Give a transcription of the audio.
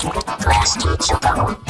Plastic Chocobo.